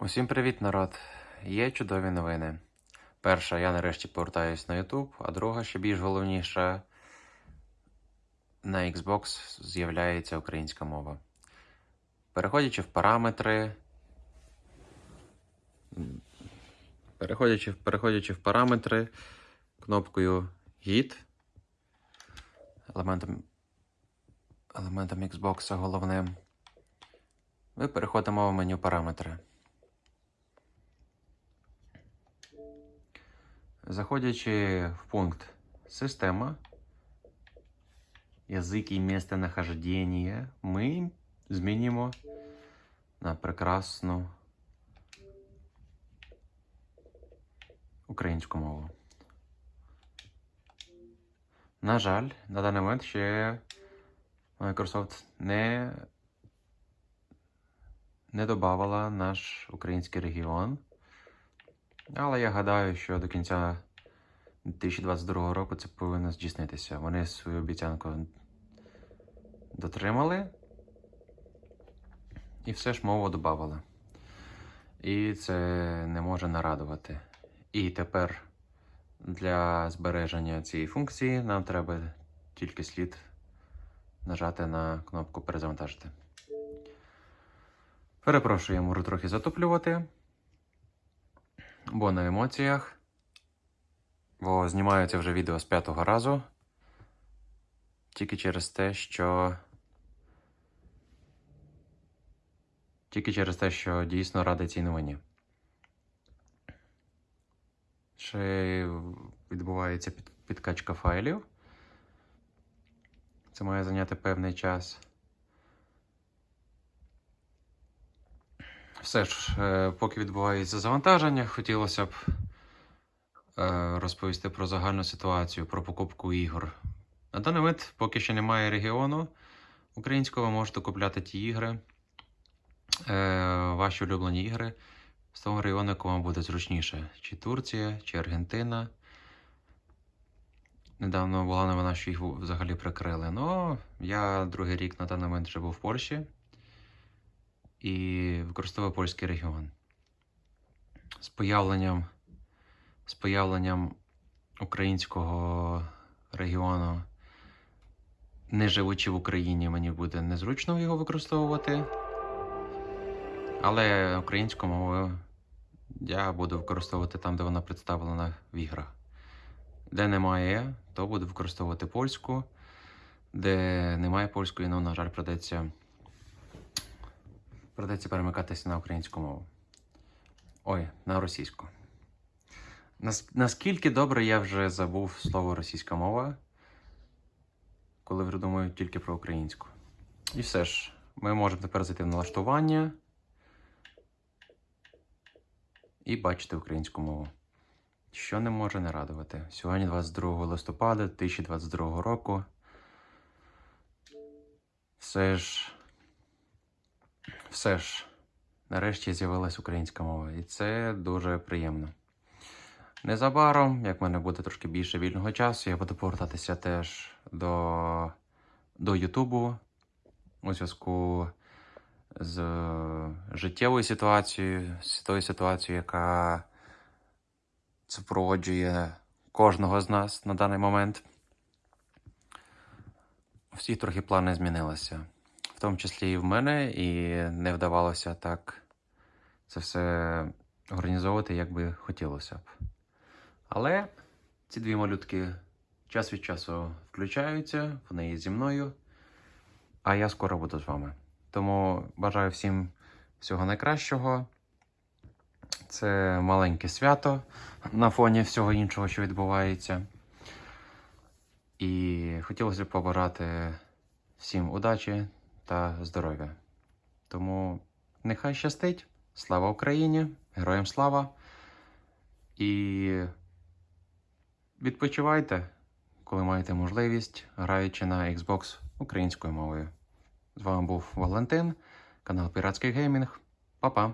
Усім привіт, народ! Є чудові новини. Перша, я нарешті повертаюсь на YouTube, а друга, ще більш головніша, на Xbox з'являється українська мова. Переходячи в параметри. Переходячи, переходячи в параметри кнопкою Git, елементом, елементом Xbox головним, ми переходимо в меню параметри. Заходячи в пункт Система, язик і місценахождення, ми змінимо на прекрасну українську мову. На жаль, на даний момент ще Microsoft не, не додавала наш український регіон. Але я гадаю, що до кінця 2022 року це повинно здійснитися. Вони свою обіцянку дотримали і все ж мову додавали. І це не може нарадувати. І тепер для збереження цієї функції нам треба тільки слід нажати на кнопку перезавантажити. Перепрошую, я можу трохи затоплювати. Бо на емоціях. Бо знімаю це вже відео з п'ятого разу. Тільки через те, що. Тільки через те, що дійсно радий цій новині. Ще відбувається під, підкачка файлів. Це має зайняти певний час. Все ж, е, поки відбувається завантаження, хотілося б розповісти про загальну ситуацію, про покупку ігор. На даний момент, поки ще немає регіону українського, ви можете купляти ті ігри, е, ваші улюблені ігри з того регіону, якому буде зручніше. Чи Турція, чи Аргентина. Недавно була новина, що їх взагалі прикрили. Ну, я другий рік на даний момент живу в Польщі і використовує польський регіон. З появленням, з появленням українського регіону, не живучи в Україні, мені буде незручно його використовувати. Але українську мову я буду використовувати там, де вона представлена в іграх. Де немає, то буду використовувати польську, де немає польської, ну, на жаль, придеться Придеться перемикатися на українську мову. Ой, на російську. Нас, наскільки добре я вже забув слово російська мова, коли вже думаю тільки про українську. І все ж, ми можемо тепер зайти в налаштування і бачити українську мову. Що не може не радувати. Сьогодні 22 листопада 2022 року. Все ж. Все ж, нарешті з'явилась українська мова, і це дуже приємно. Незабаром, як в мене буде трошки більше вільного часу, я буду повертатися теж до, до Ютубу у зв'язку з життєвою ситуацією, з тою ситуацією, яка супроводжує кожного з нас на даний момент. Всі трохи плани змінилися в тому числі і в мене, і не вдавалося так це все організовувати, як би хотілося б. Але ці дві малютки час від часу включаються, вони є зі мною, а я скоро буду з вами. Тому бажаю всім всього найкращого. Це маленьке свято на фоні всього іншого, що відбувається. І хотілося б побажати всім удачі та здоров'я. Тому нехай щастить. Слава Україні! Героям слава! І відпочивайте, коли маєте можливість, граючи на Xbox українською мовою. З вами був Валентин, канал Піратський Геймінг. Па-па!